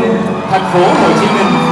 quân thành phố Hồ Chí Minh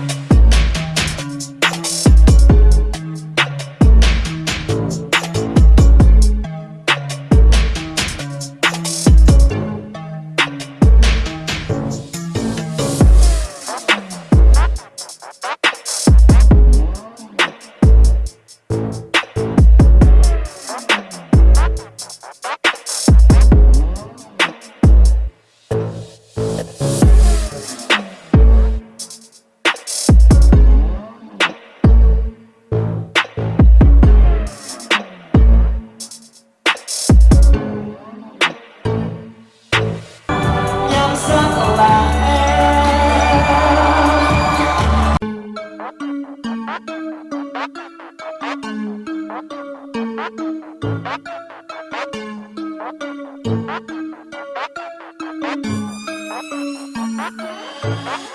Thank you.